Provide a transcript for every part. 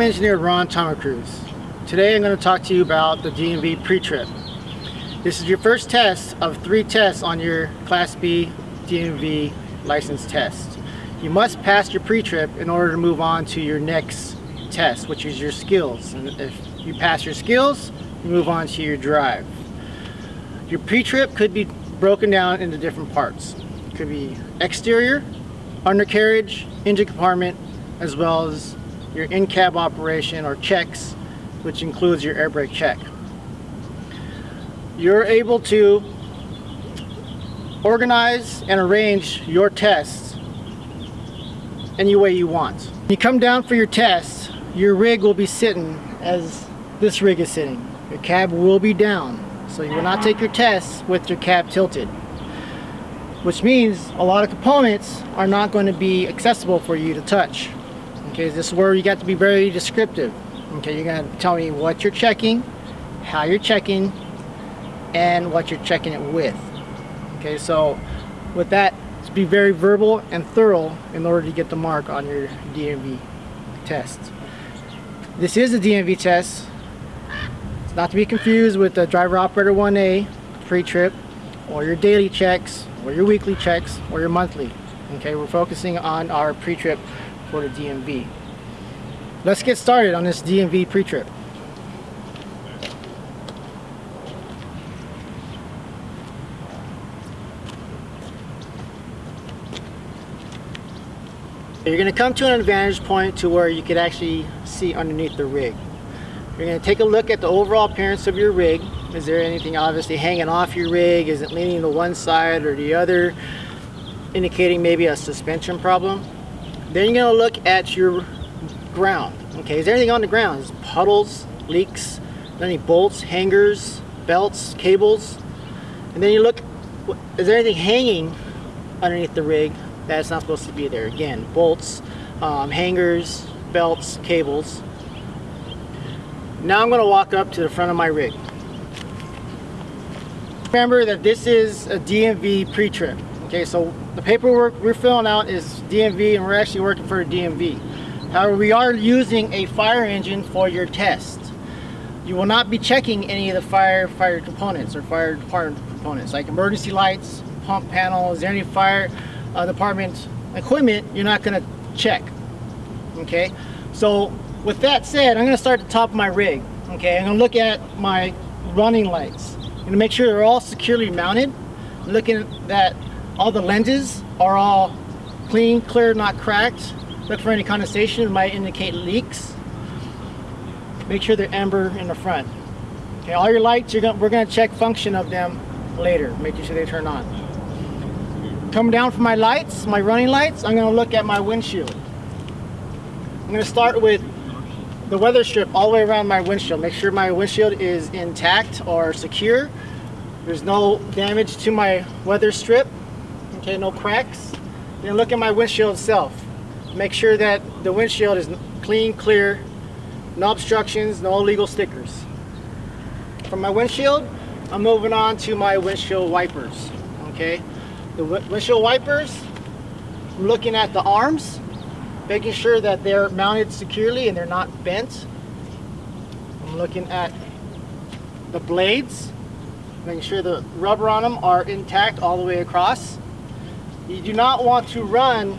I'm engineer Ron Tomacruz. Today I'm going to talk to you about the DMV pre-trip. This is your first test of three tests on your Class B DMV license test. You must pass your pre-trip in order to move on to your next test, which is your skills. And if you pass your skills, you move on to your drive. Your pre-trip could be broken down into different parts. It could be exterior, undercarriage, engine compartment, as well as your in-cab operation or checks, which includes your air brake check. You're able to organize and arrange your tests any way you want. When you come down for your test, your rig will be sitting as this rig is sitting. Your cab will be down, so you will not take your tests with your cab tilted. Which means a lot of components are not going to be accessible for you to touch. Okay, this is where you got to be very descriptive. Okay, you're going to tell me what you're checking, how you're checking, and what you're checking it with. Okay, so with that, just be very verbal and thorough in order to get the mark on your DMV test. This is a DMV test. It's not to be confused with the driver operator 1A pre-trip or your daily checks or your weekly checks or your monthly. Okay, we're focusing on our pre-trip for the DMV. Let's get started on this DMV pre-trip. You're going to come to an advantage point to where you could actually see underneath the rig. You're going to take a look at the overall appearance of your rig. Is there anything obviously hanging off your rig? Is it leaning to one side or the other? Indicating maybe a suspension problem. Then you're to look at your ground. Okay, is there anything on the ground? Is puddles, leaks, any bolts, hangers, belts, cables? And then you look, is there anything hanging underneath the rig that's not supposed to be there? Again, bolts, um, hangers, belts, cables. Now I'm going to walk up to the front of my rig. Remember that this is a DMV pre-trip. Okay, so the paperwork we're filling out is DMV and we're actually working for DMV. However, we are using a fire engine for your test. You will not be checking any of the fire fire components or fire department components like emergency lights, pump panels, there any fire uh, department equipment you're not going to check. Okay, so with that said, I'm going to start at the top of my rig. Okay, I'm going to look at my running lights. I'm to make sure they're all securely mounted. looking at all the lenses are all clean, clear, not cracked. Look for any condensation, it might indicate leaks. Make sure they're amber in the front. Okay, all your lights, gonna, we're gonna check function of them later, making sure they turn on. Coming down from my lights, my running lights, I'm gonna look at my windshield. I'm gonna start with the weather strip all the way around my windshield. Make sure my windshield is intact or secure. There's no damage to my weather strip. Okay, no cracks. Then look at my windshield itself. Make sure that the windshield is clean, clear, no obstructions, no illegal stickers. From my windshield, I'm moving on to my windshield wipers. Okay, the windshield wipers, I'm looking at the arms, making sure that they're mounted securely and they're not bent. I'm looking at the blades, making sure the rubber on them are intact all the way across. You do not want to run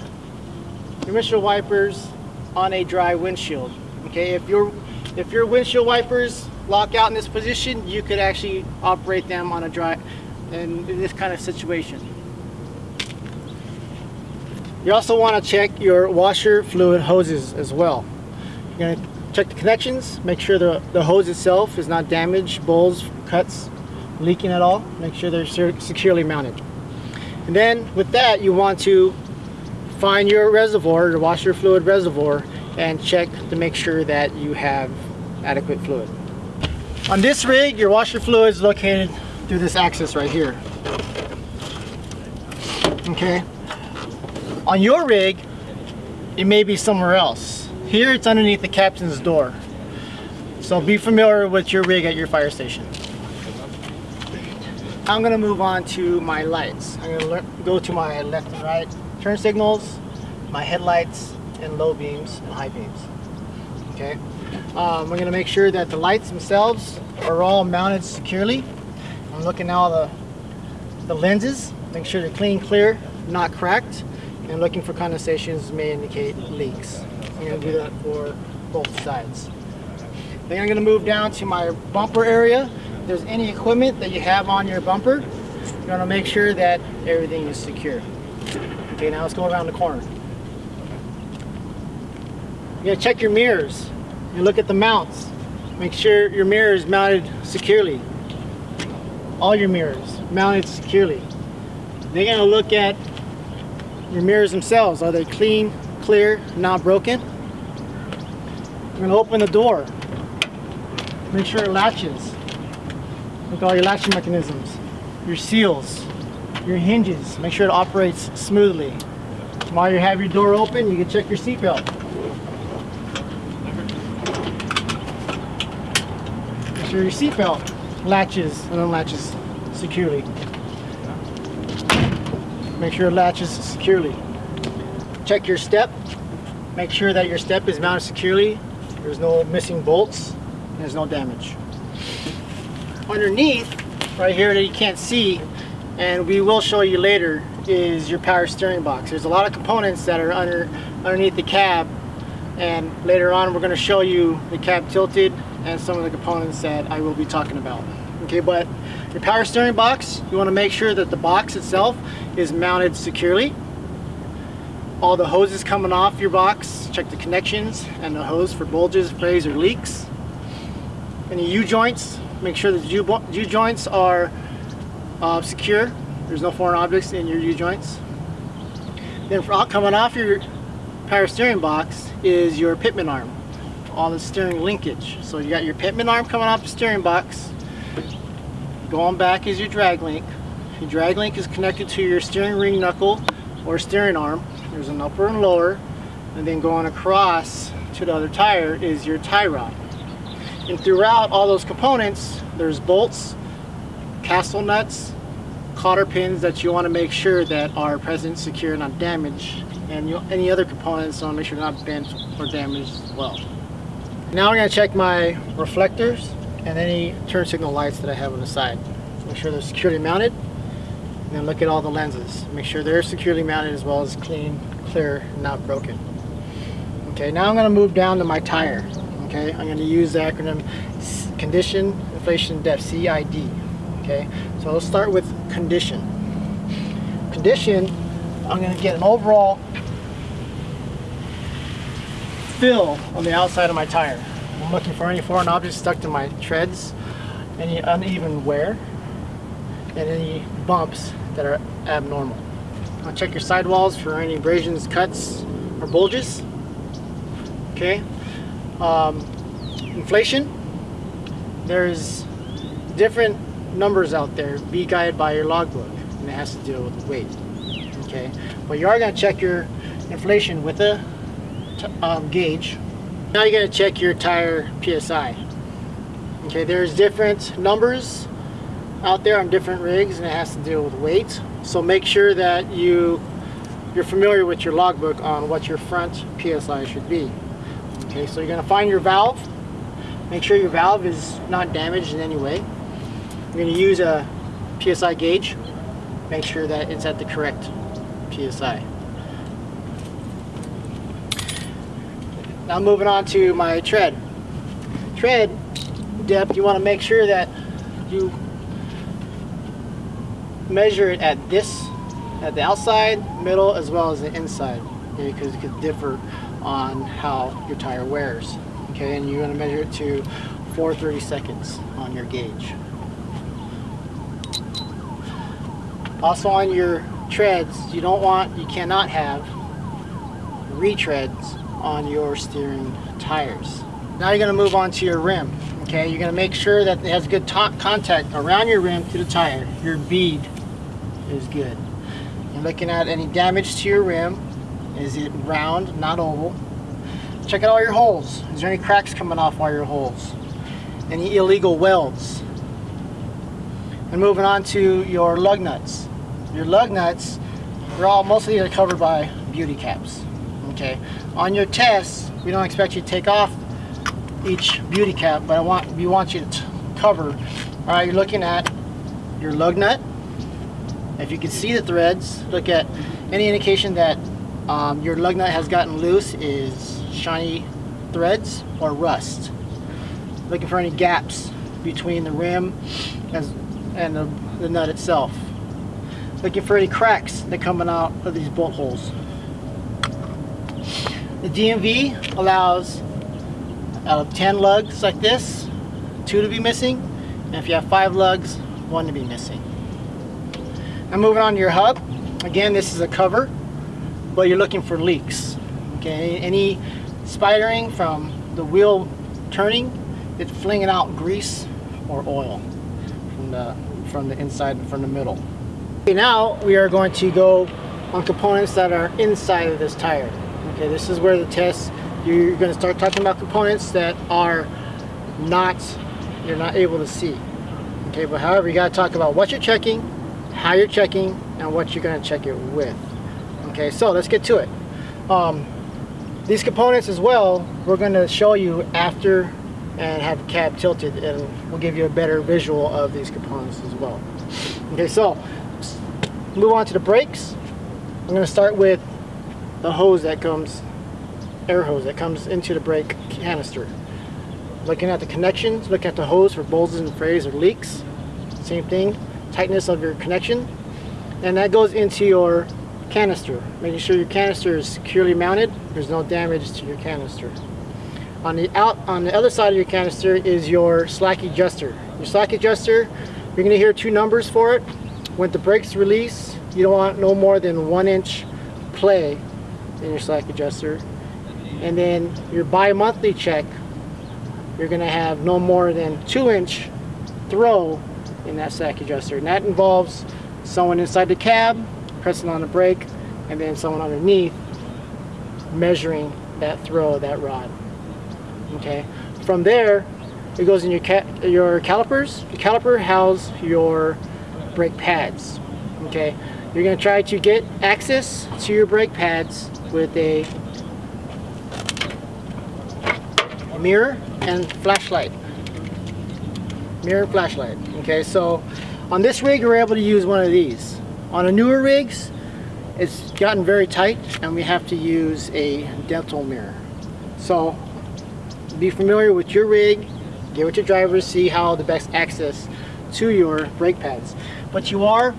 your windshield wipers on a dry windshield. Okay, if your if your windshield wipers lock out in this position, you could actually operate them on a dry in, in this kind of situation. You also want to check your washer fluid hoses as well. You're going to check the connections, make sure the, the hose itself is not damaged, bowls, cuts, leaking at all. Make sure they're securely mounted. And then with that, you want to find your reservoir, your washer fluid reservoir, and check to make sure that you have adequate fluid. On this rig, your washer fluid is located through this axis right here. Okay. On your rig, it may be somewhere else. Here, it's underneath the captain's door. So be familiar with your rig at your fire station. I'm gonna move on to my lights. I'm gonna go to my left and right turn signals, my headlights, and low beams and high beams. Okay. Um, we're gonna make sure that the lights themselves are all mounted securely. I'm looking at all the the lenses, make sure they're clean, clear, not cracked, and looking for condensations may indicate leaks. I'm gonna do that for both sides. Then I'm gonna move down to my bumper area. There's any equipment that you have on your bumper, you're gonna make sure that everything is secure. Okay, now let's go around the corner. You gotta check your mirrors. You look at the mounts. Make sure your mirror is mounted securely. All your mirrors mounted securely. They're gonna look at your mirrors themselves. Are they clean, clear, not broken? We're gonna open the door. Make sure it latches. At all your latching mechanisms, your seals, your hinges. Make sure it operates smoothly. While you have your door open, you can check your seatbelt. Make sure your seatbelt latches and unlatches securely. Make sure it latches securely. Check your step. Make sure that your step is mounted securely. There's no missing bolts. There's no damage. Underneath, right here that you can't see, and we will show you later, is your power steering box. There's a lot of components that are under underneath the cab, and later on we're going to show you the cab tilted and some of the components that I will be talking about. Okay, but your power steering box, you want to make sure that the box itself is mounted securely. All the hoses coming off your box, check the connections and the hose for bulges, frays, or leaks. Any U-joints, make sure the U-joints are uh, secure. There's no foreign objects in your U-joints. Then for, coming off your power steering box is your pitman arm, all the steering linkage. So you got your pitman arm coming off the steering box, Going back is your drag link. Your drag link is connected to your steering ring knuckle or steering arm. There's an upper and lower. And then going across to the other tire is your tie rod. And throughout all those components, there's bolts, castle nuts, cotter pins that you want to make sure that are present, secure, not damaged. And you, any other components, to make sure not bent or damaged as well. Now we're going to check my reflectors and any turn signal lights that I have on the side. Make sure they're securely mounted and then look at all the lenses. Make sure they're securely mounted as well as clean, clear, not broken. Okay, now I'm going to move down to my tire. Okay, I'm going to use the acronym Condition Inflation Depth, CID. Okay, so let's start with condition. Condition, I'm going to get an overall fill on the outside of my tire. I'm looking for any foreign objects stuck to my treads, any uneven wear, and any bumps that are abnormal. I'll check your sidewalls for any abrasions, cuts, or bulges. Okay. Um, inflation. There's different numbers out there. Be guided by your logbook, and it has to deal with weight. Okay. But you are going to check your inflation with a um, gauge now you're going to check your tire PSI. Okay, there's different numbers out there on different rigs and it has to deal with weight. So make sure that you, you're familiar with your logbook on what your front PSI should be. Okay, so you're going to find your valve. Make sure your valve is not damaged in any way. You're going to use a PSI gauge. Make sure that it's at the correct PSI. Now moving on to my tread. Tread depth, you want to make sure that you measure it at this, at the outside, middle, as well as the inside, okay, because it could differ on how your tire wears. Okay, and you want to measure it to 430 seconds on your gauge. Also on your treads, you don't want, you cannot have retreads on your steering tires. Now you're going to move on to your rim. Okay, you're going to make sure that it has good contact around your rim to the tire. Your bead is good. You're looking at any damage to your rim. Is it round, not oval? Check out all your holes. Is there any cracks coming off all your holes? Any illegal welds? And moving on to your lug nuts. Your lug nuts, they're all mostly covered by beauty caps. Okay, on your test, we don't expect you to take off each beauty cap, but I want we want you to cover. All right, you're looking at your lug nut. If you can see the threads, look at any indication that um, your lug nut has gotten loose is shiny threads or rust. Looking for any gaps between the rim as, and the, the nut itself. Looking for any cracks that coming out of these bolt holes. The DMV allows out of 10 lugs like this, two to be missing, and if you have five lugs, one to be missing. Now moving on to your hub. Again, this is a cover, but you're looking for leaks. Okay, any spidering from the wheel turning, it's flinging out grease or oil from the from the inside and from the middle. Okay, now we are going to go on components that are inside of this tire. Okay, this is where the test you're going to start talking about components that are not you're not able to see. Okay, but however, you got to talk about what you're checking, how you're checking, and what you're going to check it with. Okay, so let's get to it. Um, these components as well, we're going to show you after and have the cab tilted and we'll give you a better visual of these components as well. Okay, so move on to the brakes. I'm going to start with the hose that comes, air hose that comes into the brake canister. Looking at the connections, looking at the hose for bulges and frays or leaks. Same thing, tightness of your connection. And that goes into your canister, making sure your canister is securely mounted. There's no damage to your canister. On the out on the other side of your canister is your slack adjuster. Your slack adjuster, you're going to hear two numbers for it. When the brakes release, you don't want no more than one inch play in your slack adjuster. And then your bi-monthly check, you're going to have no more than two inch throw in that slack adjuster. And that involves someone inside the cab pressing on the brake and then someone underneath measuring that throw of that rod. Okay? From there it goes in your ca your calipers. The caliper house your brake pads. Okay? You're going to try to get access to your brake pads with a mirror and flashlight. Mirror flashlight. Okay? So on this rig we're able to use one of these on the newer rigs it's gotten very tight and we have to use a dental mirror so be familiar with your rig, get with your drivers, see how the best access to your brake pads. But you are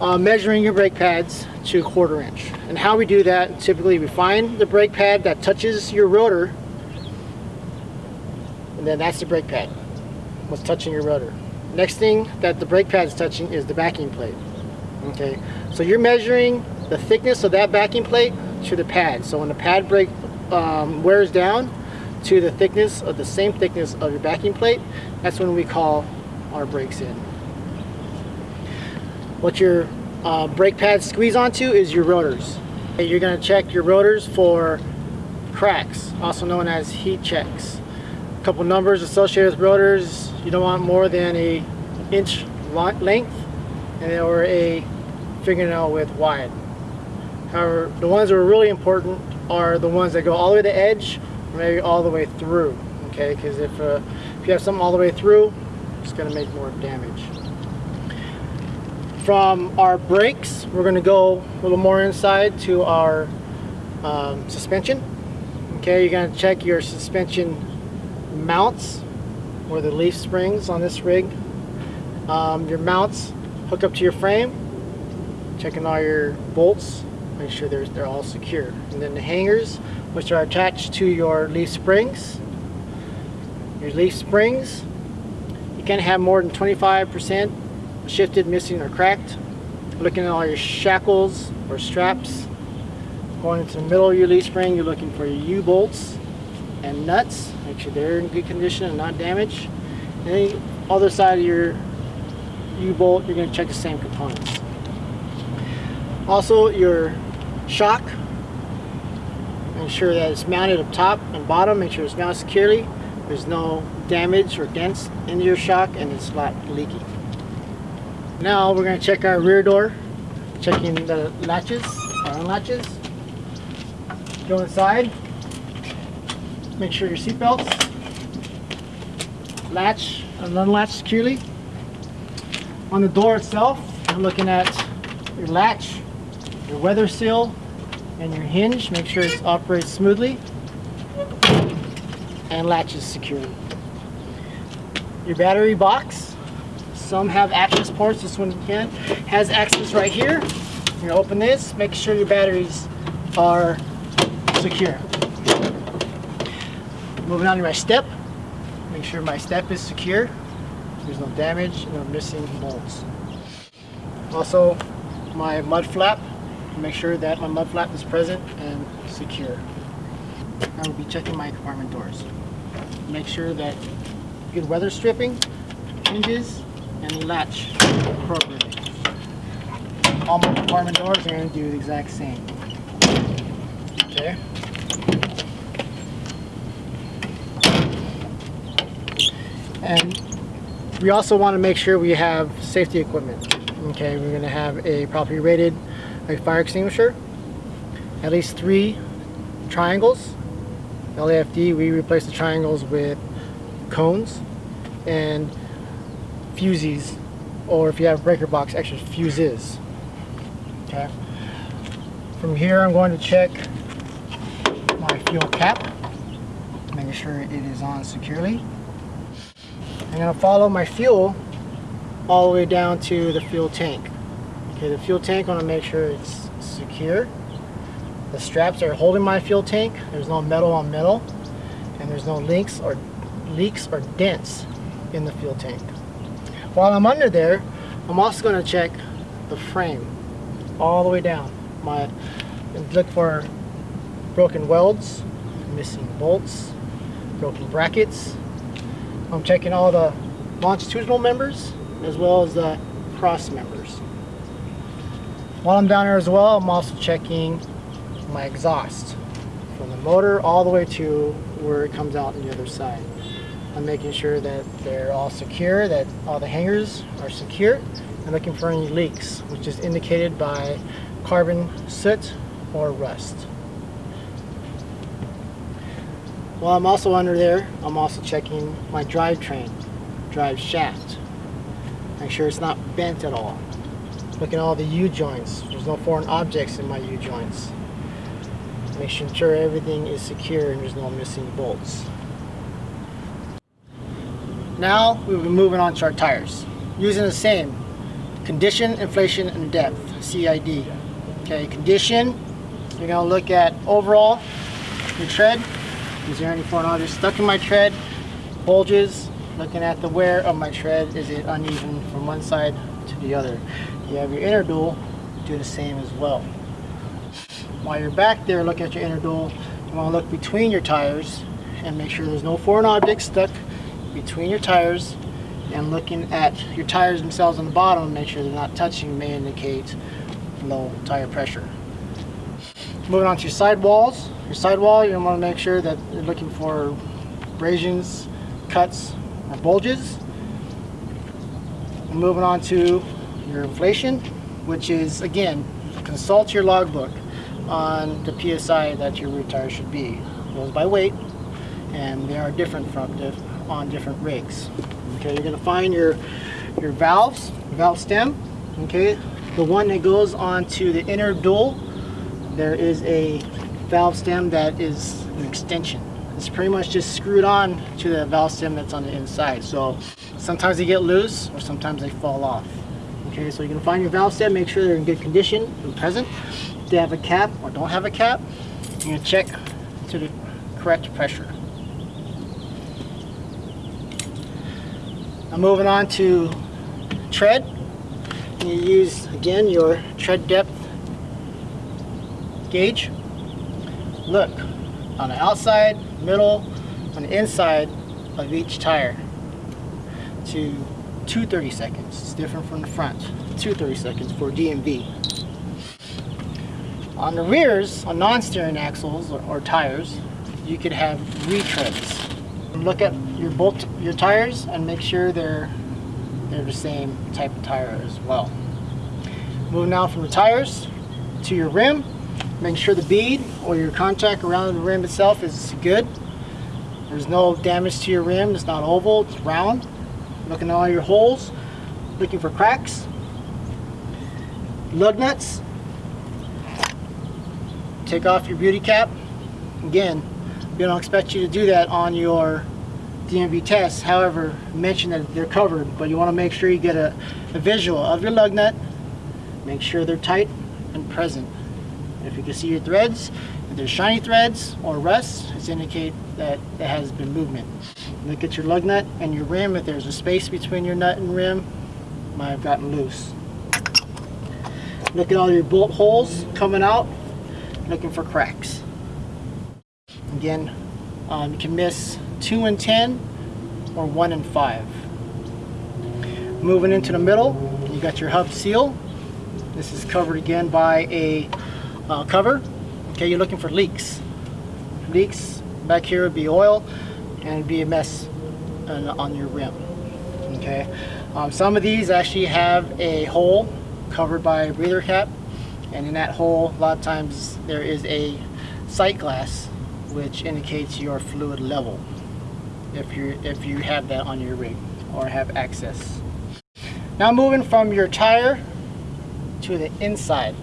uh, measuring your brake pads to a quarter inch. And how we do that, typically we find the brake pad that touches your rotor, and then that's the brake pad, what's touching your rotor. Next thing that the brake pad is touching is the backing plate. Okay, so you're measuring the thickness of that backing plate to the pad. So when the pad brake um, wears down, to the thickness of the same thickness of your backing plate, that's when we call our brakes in. What your uh, brake pads squeeze onto is your rotors. You're going to check your rotors for cracks, also known as heat checks. A couple numbers associated with rotors, you don't want more than a inch length and or a fingernail width wide. However, the ones that are really important are the ones that go all the way to the edge maybe all the way through okay? Because if, uh, if you have something all the way through it's going to make more damage. From our brakes we're going to go a little more inside to our um, suspension okay? You're to check your suspension mounts or the leaf springs on this rig. Um, your mounts hook up to your frame checking all your bolts make sure they're, they're all secure and then the hangers which are attached to your leaf springs. Your leaf springs, you can't have more than 25% shifted, missing, or cracked. Looking at all your shackles or straps. Going into the middle of your leaf spring, you're looking for your U-bolts and nuts. Make sure they're in good condition and not damaged. And the other side of your U-bolt, you're going to check the same components. Also, your shock make sure that it's mounted up top and bottom, make sure it's mounted securely. There's no damage or dents in your shock and it's not leaky. Now we're going to check our rear door, checking the latches, our latches. Go inside. make sure your seatbelts latch and unlatch securely. On the door itself, you're looking at your latch, your weather seal, and your hinge. Make sure it operates smoothly and latches securely. Your battery box, some have access ports, this one can, has access right here. You open this, make sure your batteries are secure. Moving on to my step, make sure my step is secure. There's no damage, no missing bolts. Also, my mud flap, make sure that my mud flap is present and secure. I will be checking my compartment doors. Make sure that good weather stripping, hinges, and latch appropriately. All my compartment doors are going to do the exact same. Okay. And we also want to make sure we have safety equipment. Okay, we're going to have a properly rated a fire extinguisher, at least three triangles. LAFD, we replace the triangles with cones and fuses, or if you have breaker box, extra fuses. Okay. From here, I'm going to check my fuel cap, making sure it is on securely. I'm going to follow my fuel all the way down to the fuel tank. Okay, the fuel tank, I want to make sure it's secure. The straps are holding my fuel tank. There's no metal on metal, and there's no links or leaks or dents in the fuel tank. While I'm under there, I'm also going to check the frame all the way down. My look for broken welds, missing bolts, broken brackets. I'm checking all the longitudinal members as well as the cross members. While I'm down there as well, I'm also checking my exhaust from the motor all the way to where it comes out on the other side. I'm making sure that they're all secure, that all the hangers are secure. I'm looking for any leaks, which is indicated by carbon soot or rust. While I'm also under there, I'm also checking my drivetrain, drive shaft. Make sure it's not bent at all. Looking at all the U-joints. There's no foreign objects in my U-joints. Making sure everything is secure and there's no missing bolts. Now we'll be moving on to our tires. Using the same condition, inflation, and depth, CID. Okay, condition, you're gonna look at overall, your tread. Is there any foreign objects stuck in my tread? Bulges, looking at the wear of my tread. Is it uneven from one side to the other? You have your inner dual, do the same as well. While you're back there looking at your inner dual, you want to look between your tires and make sure there's no foreign objects stuck between your tires and looking at your tires themselves on the bottom, make sure they're not touching may indicate low tire pressure. Moving on to your sidewalls. Your sidewall, you want to make sure that you're looking for abrasions, cuts, or bulges. Moving on to your inflation, which is again, consult your logbook on the PSI that your rear tire should be. It goes by weight and they are different from diff on different rigs. Okay, you're gonna find your your valves, valve stem, okay, the one that goes onto the inner dual, there is a valve stem that is an extension. It's pretty much just screwed on to the valve stem that's on the inside. So sometimes they get loose or sometimes they fall off. Okay, so you can find your valve stem, make sure they're in good condition and present. If they have a cap or don't have a cap, you're gonna check to the correct pressure. I'm moving on to tread. You use, again, your tread depth gauge. Look on the outside, middle, on the inside of each tire to 230 seconds. It's different from the front. 230 seconds for DMV. On the rears, on non-steering axles or, or, tires, you could have retreads. Look at your bolt your tires and make sure they're they're the same type of tire as well. Moving now from the tires to your rim, making sure the bead or your contact around the rim itself is good. There's no damage to your rim. It's not oval, it's round. Looking at all your holes, looking for cracks. Lug nuts. Take off your beauty cap. Again, we don't expect you to do that on your DMV test. However, mention that they're covered, but you want to make sure you get a, a visual of your lug nut. Make sure they're tight and present. If you can see your threads, if there's shiny threads or rust, it's indicate that there has been movement. Look at your lug nut and your rim. If there's a space between your nut and rim, might have gotten loose. Look at all your bolt holes coming out, looking for cracks. Again, um, you can miss 2 and 10 or 1 and 5. Moving into the middle, you got your hub seal. This is covered again by a uh, cover. Okay, you're looking for leaks. Leaks back here would be oil and be a mess on, on your rim. Okay, um, some of these actually have a hole covered by a breather cap and in that hole a lot of times there is a sight glass which indicates your fluid level if you if you have that on your rig or have access. Now moving from your tire to the inside.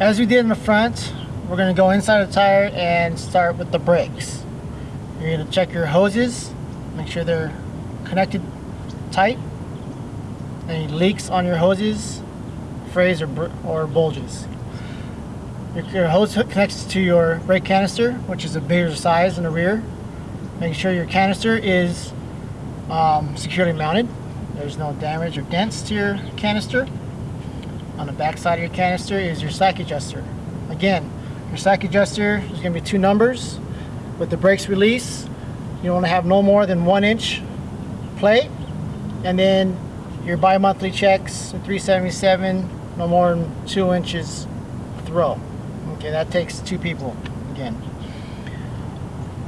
As we did in the front, we're going to go inside the tire and start with the brakes. You're going to check your hoses, make sure they're connected tight. Any leaks on your hoses, frays or, or bulges. Your, your hose connects to your brake canister, which is a bigger size in the rear. Make sure your canister is um, securely mounted. There's no damage or dents to your canister. On the back side of your canister is your slack adjuster. Again, your slack adjuster is going to be two numbers. With the brakes release, you want to have no more than one inch play. And then your bi-monthly checks, 377, no more than two inches throw. Okay, that takes two people again.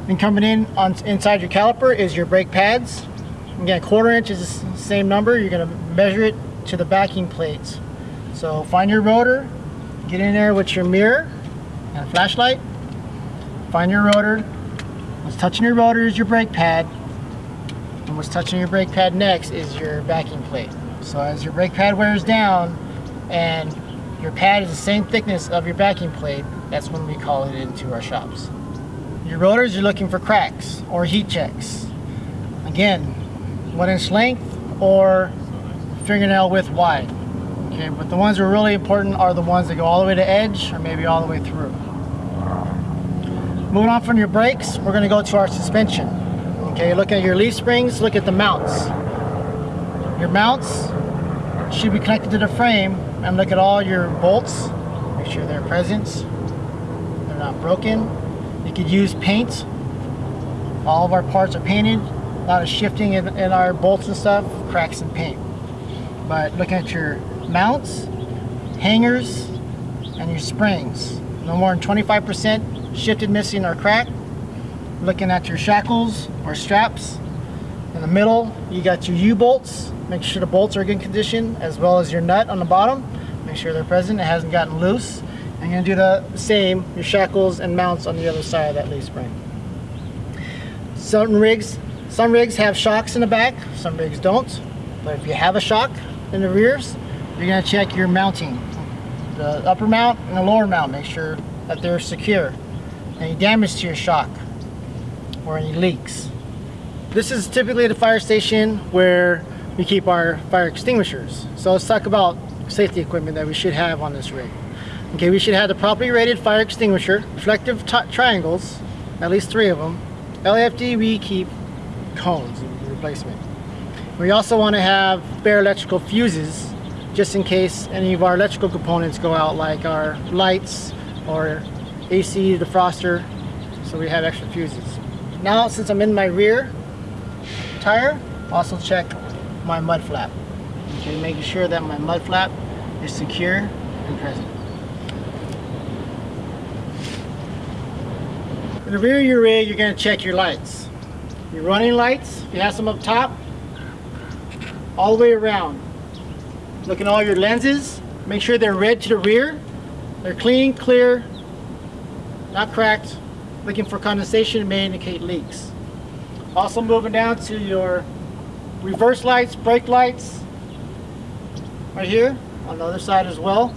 And coming in on inside your caliper is your brake pads. Again, quarter inch is the same number. You're going to measure it to the backing plates. So find your rotor, get in there with your mirror and flashlight. Find your rotor. What's touching your rotor is your brake pad. And what's touching your brake pad next is your backing plate. So as your brake pad wears down and your pad is the same thickness of your backing plate, that's when we call it into our shops. Your rotors, you're looking for cracks or heat checks. Again, one inch length or fingernail width wide. Okay, but the ones that are really important are the ones that go all the way to edge or maybe all the way through. Moving on from your brakes, we're going to go to our suspension. Okay, look at your leaf springs, look at the mounts. Your mounts should be connected to the frame and look at all your bolts. Make sure they're present. They're not broken. You could use paint. All of our parts are painted. A lot of shifting in, in our bolts and stuff, cracks in paint. But looking at your mounts, hangers, and your springs. No more than 25% shifted, missing, or cracked. Looking at your shackles or straps. In the middle, you got your U-bolts. Make sure the bolts are in good condition, as well as your nut on the bottom. Make sure they're present, it hasn't gotten loose. I'm to do the same, your shackles and mounts on the other side of that leaf spring. Some rigs, some rigs have shocks in the back, some rigs don't. But if you have a shock in the rears, you're to check your mounting. The upper mount and the lower mount, make sure that they're secure. Any damage to your shock or any leaks. This is typically the fire station where we keep our fire extinguishers. So let's talk about safety equipment that we should have on this rig. Okay, we should have the properly rated fire extinguisher, reflective triangles, at least three of them. LAFD, we keep cones replacement. We also want to have spare electrical fuses just in case any of our electrical components go out like our lights or AC defroster so we have extra fuses. Now since I'm in my rear tire, also check my mud flap. Okay, making sure that my mud flap is secure and present. In the rear of your rig, you're going to check your lights. Your running lights, if you have some up top, all the way around. Look at all your lenses. Make sure they're red to the rear. They're clean, clear, not cracked. Looking for condensation may indicate leaks. Also moving down to your reverse lights, brake lights, right here on the other side as well.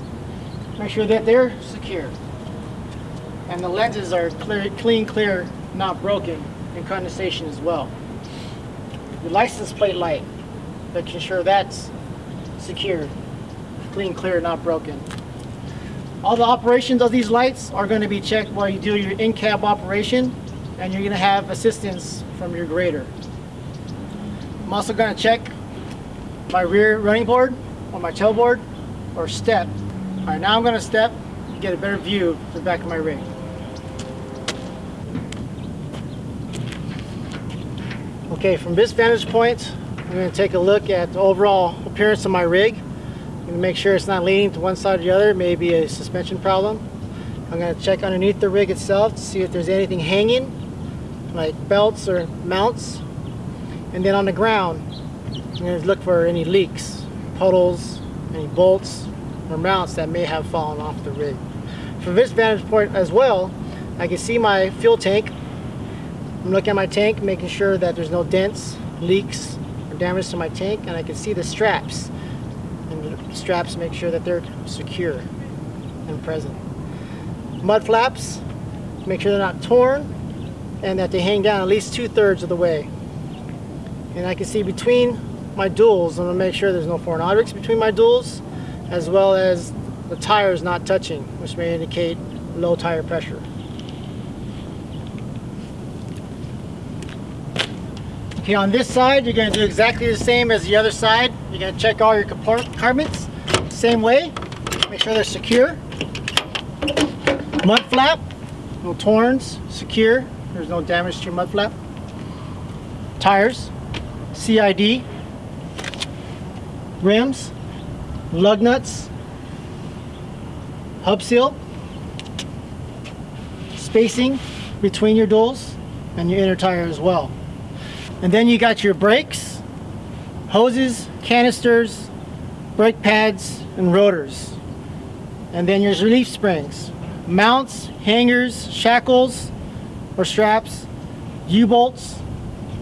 Make sure that they're secure. And the lenses are clear, clean, clear, not broken, and condensation as well. Your license plate light, making sure that's secure, clean, clear, not broken. All the operations of these lights are going to be checked while you do your in-cab operation and you're going to have assistance from your grader. I'm also going to check my rear running board or my tailboard or step. All right, now I'm going to step to get a better view of the back of my rig. Okay, from this vantage point, I'm going to take a look at the overall appearance of my rig. To make sure it's not leaning to one side or the other, maybe a suspension problem. I'm going to check underneath the rig itself to see if there's anything hanging, like belts or mounts. And then on the ground, I'm going to look for any leaks, puddles, any bolts or mounts that may have fallen off the rig. From this vantage point as well, I can see my fuel tank. I'm looking at my tank, making sure that there's no dents, leaks, or damage to my tank, and I can see the straps. Straps make sure that they're secure and present. Mud flaps, make sure they're not torn, and that they hang down at least two-thirds of the way. And I can see between my duals, I'm going to make sure there's no foreign objects between my duals, as well as the tires not touching, which may indicate low tire pressure. Okay, on this side, you're going to do exactly the same as the other side. You're going to check all your compartments, same way. Make sure they're secure. Mud flap, no torns, secure. There's no damage to your mud flap. Tires, CID, rims, lug nuts, hub seal, spacing between your duals and your inner tire as well. And then you got your brakes, hoses, canisters, brake pads, and rotors. And then your relief springs, mounts, hangers, shackles or straps, U-bolts,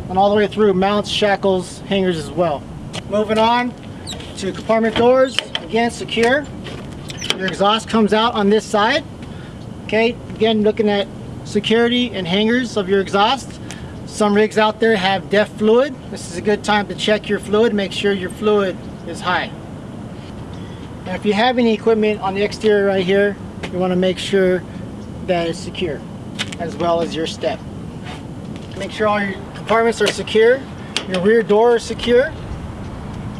and all the way through mounts, shackles, hangers as well. Moving on to compartment doors, again secure. Your exhaust comes out on this side. Okay, again looking at security and hangers of your exhaust. Some rigs out there have DEF fluid. This is a good time to check your fluid, make sure your fluid is high. And if you have any equipment on the exterior right here, you want to make sure that it's secure, as well as your step. Make sure all your compartments are secure, your rear door is secure,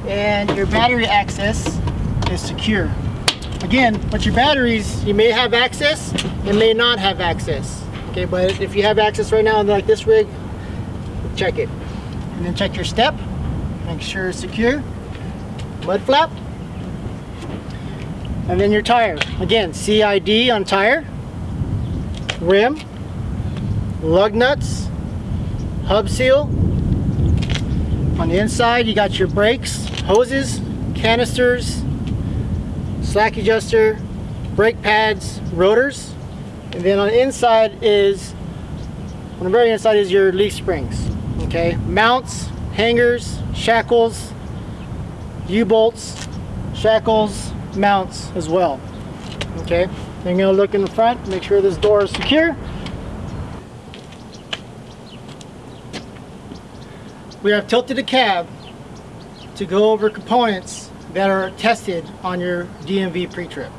and your battery access is secure. Again, with your batteries, you may have access, and may not have access. Okay, but if you have access right now, like this rig, check it. And then check your step, make sure it's secure. Mud flap. And then your tire. Again, CID on tire, rim, lug nuts, hub seal. On the inside, you got your brakes, hoses, canisters, slack adjuster, brake pads, rotors. And then on the inside is, on the very inside is your leaf springs okay mounts hangers shackles u-bolts shackles mounts as well. Okay then you're gonna look in the front make sure this door is secure. We have tilted the cab to go over components that are tested on your DMV pre-trip.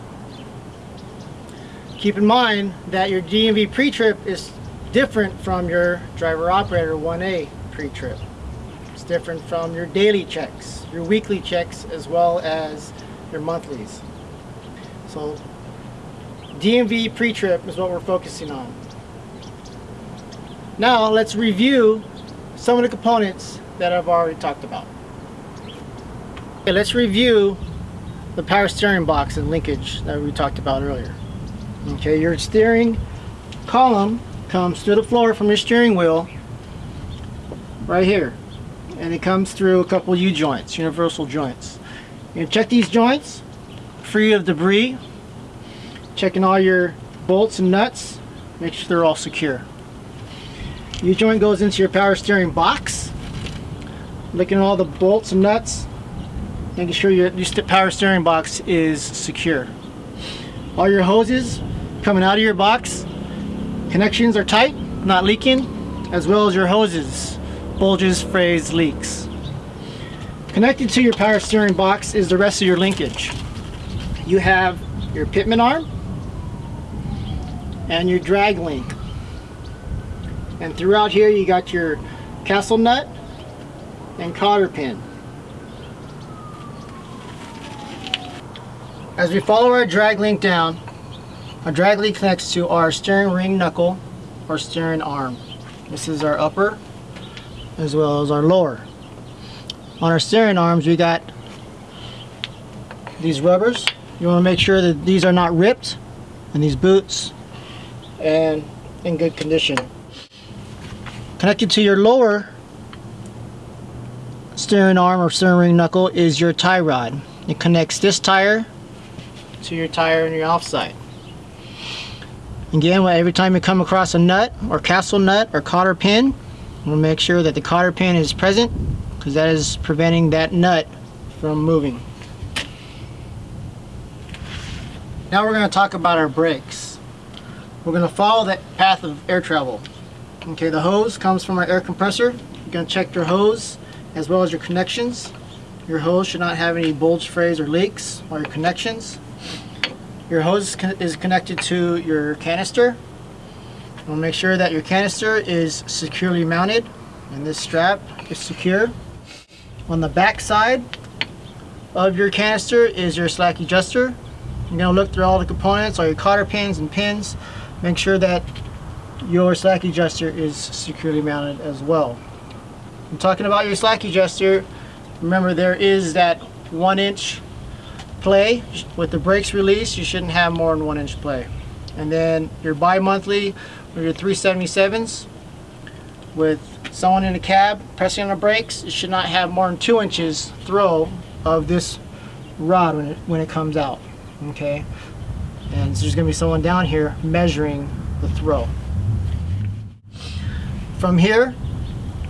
Keep in mind that your DMV pre-trip is different from your driver operator 1A pre-trip. It's different from your daily checks, your weekly checks, as well as your monthlies. So DMV pre-trip is what we're focusing on. Now let's review some of the components that I've already talked about. Okay, let's review the power steering box and linkage that we talked about earlier. Okay, your steering column comes to the floor from your steering wheel right here and it comes through a couple U-joints, universal joints. You check these joints, free of debris, checking all your bolts and nuts, make sure they're all secure. U-joint goes into your power steering box. Looking at all the bolts and nuts, making sure your, your power steering box is secure. All your hoses coming out of your box, connections are tight, not leaking, as well as your hoses, bulges, frays, leaks. Connected to your power steering box is the rest of your linkage. You have your pitman arm and your drag link. And throughout here you got your castle nut and cotter pin. As we follow our drag link down, our drag link connects to our steering ring knuckle or steering arm. This is our upper as well as our lower. On our steering arms we got these rubbers. You want to make sure that these are not ripped and these boots and in good condition. Connected to your lower steering arm or steering ring knuckle is your tie rod. It connects this tire to your tire on your offside. Again, every time you come across a nut or castle nut or cotter pin, we'll make sure that the cotter pin is present because that is preventing that nut from moving. Now we're going to talk about our brakes. We're going to follow that path of air travel. Okay, the hose comes from our air compressor. You're going to check your hose as well as your connections. Your hose should not have any bulge frays or leaks or your connections. Your hose is connected to your canister. We'll make sure that your canister is securely mounted and this strap is secure. On the back side of your canister is your slack adjuster. You're going to look through all the components, all your cotter pins and pins. Make sure that your slack adjuster is securely mounted as well. I'm talking about your slack adjuster. Remember there is that one inch play. With the brakes released, you shouldn't have more than one inch play. And then your bi-monthly or your 377s with someone in the cab pressing on the brakes, it should not have more than two inches throw of this rod when it, when it comes out. Okay, and so there's going to be someone down here measuring the throw. From here,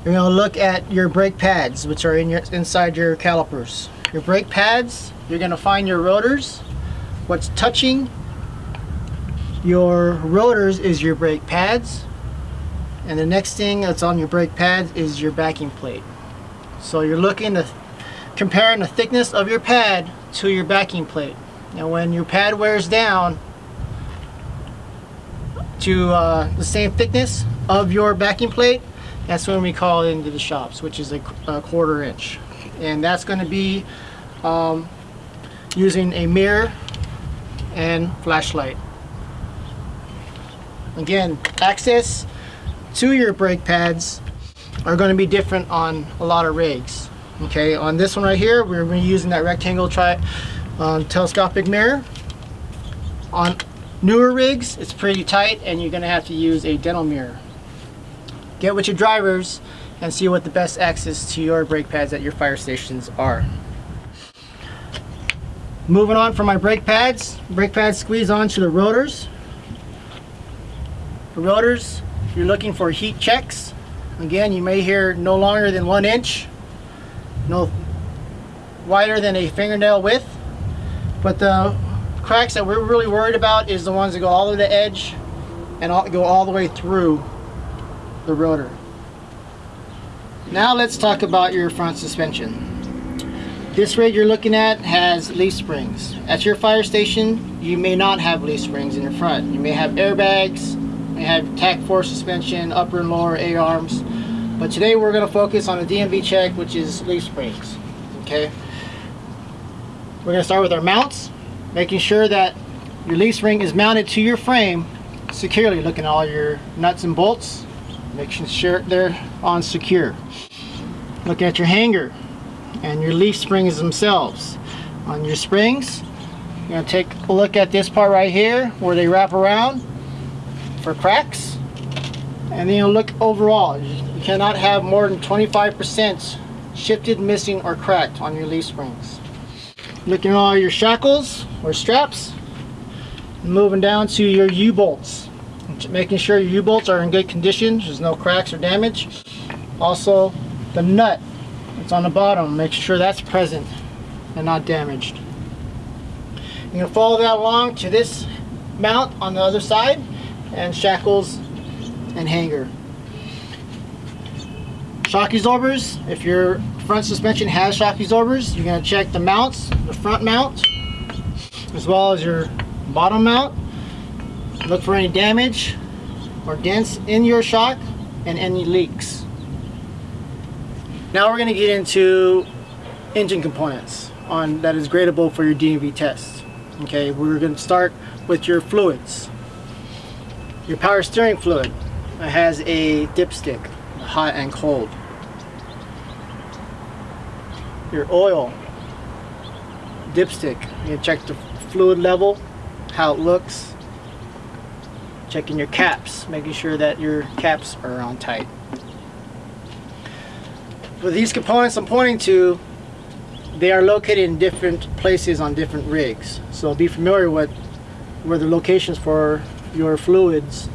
you're to look at your brake pads, which are in your inside your calipers. Your brake pads, you're going to find your rotors. What's touching your rotors is your brake pads. And the next thing that's on your brake pads is your backing plate. So you're looking to comparing the thickness of your pad to your backing plate. Now when your pad wears down to uh, the same thickness of your backing plate, that's when we call it into the shops, which is a, a quarter inch. And that's going to be um, using a mirror and flashlight. Again, access to your brake pads are going to be different on a lot of rigs. Okay, on this one right here, we're going to be using that rectangle tri uh, telescopic mirror. On newer rigs, it's pretty tight and you're going to have to use a dental mirror. Get with your drivers and see what the best access to your brake pads at your fire stations are. Moving on from my brake pads, brake pads squeeze onto the rotors. The rotors, you're looking for heat checks. Again, you may hear no longer than one inch, no wider than a fingernail width. But the cracks that we're really worried about is the ones that go all the way to the edge and all, go all the way through the rotor. Now let's talk about your front suspension. This rig you're looking at has leaf springs. At your fire station, you may not have leaf springs in your front. You may have airbags, you may have TAK-4 suspension, upper and lower A-arms. But today we're going to focus on a DMV check, which is leaf springs. Okay. We're going to start with our mounts, making sure that your leaf spring is mounted to your frame securely, looking at all your nuts and bolts, making sure they're on secure. Look at your hanger, and your leaf springs themselves. On your springs, you're going to take a look at this part right here where they wrap around for cracks. And then you'll look overall. You cannot have more than 25% shifted, missing, or cracked on your leaf springs. Looking at all your shackles or straps. Moving down to your U-bolts. Making sure your U-bolts are in good condition, there's no cracks or damage. Also, the nut that's on the bottom, make sure that's present and not damaged. You're to follow that along to this mount on the other side and shackles and hanger. Shock absorbers, if your front suspension has shock absorbers, you're to check the mounts, the front mount, as well as your bottom mount. Look for any damage or dents in your shock and any leaks. Now we're going to get into engine components on that is gradable for your DMV test. Okay, we're going to start with your fluids. Your power steering fluid has a dipstick, hot and cold. Your oil dipstick, you check the fluid level, how it looks. Checking your caps, making sure that your caps are on tight. For these components I'm pointing to, they are located in different places on different rigs. So be familiar with where the locations for your fluids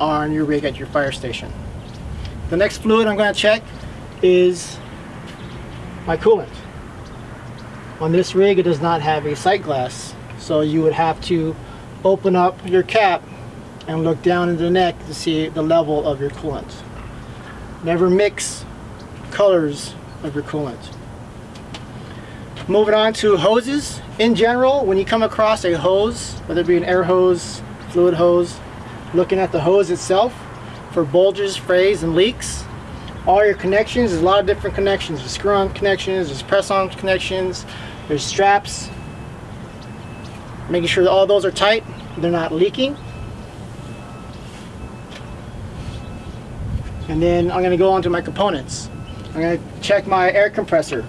are on your rig at your fire station. The next fluid I'm going to check is my coolant. On this rig it does not have a sight glass so you would have to open up your cap and look down into the neck to see the level of your coolant. Never mix colors of your coolant. Moving on to hoses. In general, when you come across a hose, whether it be an air hose, fluid hose, looking at the hose itself for bulges, frays, and leaks. All your connections, there's a lot of different connections. There's screw-on connections, there's press-on connections, there's straps. Making sure that all those are tight, they're not leaking. And then I'm going to go on to my components. I'm going to check my air compressor.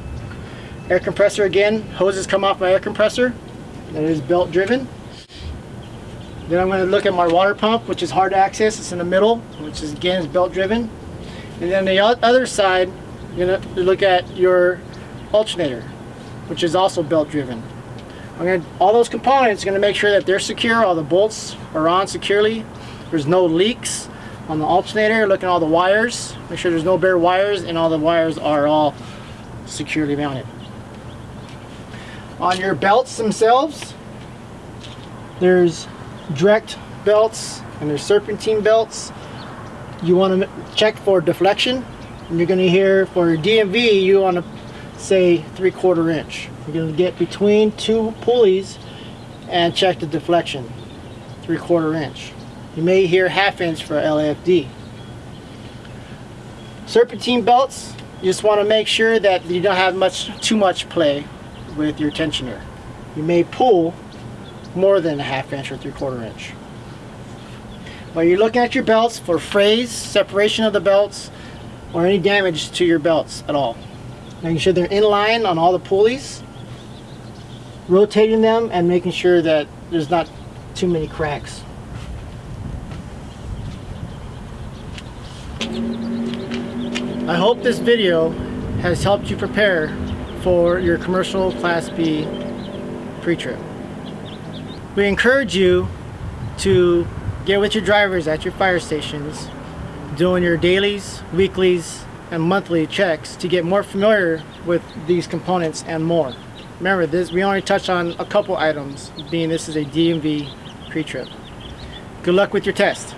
Air compressor again, hoses come off my air compressor. That is belt driven. Then I'm going to look at my water pump, which is hard to access. It's in the middle, which is again is belt driven. And then the other side, you're going to look at your alternator, which is also belt driven. I'm going to, all those components, going to make sure that they're secure. All the bolts are on securely. There's no leaks on the alternator. Look at all the wires. Make sure there's no bare wires, and all the wires are all securely mounted. On your belts themselves, there's direct belts and there's serpentine belts. You want to check for deflection. And you're going to hear for DMV, you want to say three quarter inch. You're going to get between two pulleys and check the deflection, three quarter inch. You may hear half inch for LAFD. Serpentine belts, you just want to make sure that you don't have much too much play with your tensioner. You may pull more than a half inch or three quarter inch. But you're looking at your belts for frays, separation of the belts, or any damage to your belts at all. Making sure they're in line on all the pulleys, rotating them and making sure that there's not too many cracks. I hope this video has helped you prepare for your commercial Class B pre-trip. We encourage you to get with your drivers at your fire stations doing your dailies, weeklies, and monthly checks to get more familiar with these components and more. Remember, this we only touched on a couple items, being this is a DMV pre-trip. Good luck with your test.